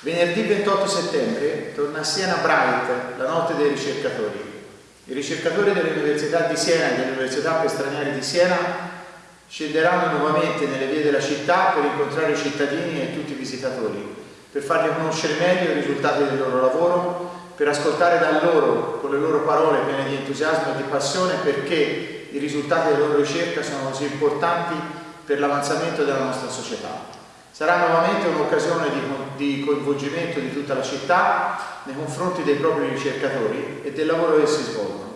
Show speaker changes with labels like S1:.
S1: Venerdì 28 settembre torna a Siena Bright, la notte dei ricercatori. I ricercatori delle università di Siena e delle università per stranieri di Siena scenderanno nuovamente nelle vie della città per incontrare i cittadini e tutti i visitatori, per fargli conoscere meglio i risultati del loro lavoro, per ascoltare da loro, con le loro parole piene di entusiasmo e di passione, perché i risultati della loro ricerca sono così importanti per l'avanzamento della nostra società. Sarà nuovamente un'occasione di, di, coinvolgimento di tutta la città nei confronti dei propri ricercatori e del lavoro che si svolgono.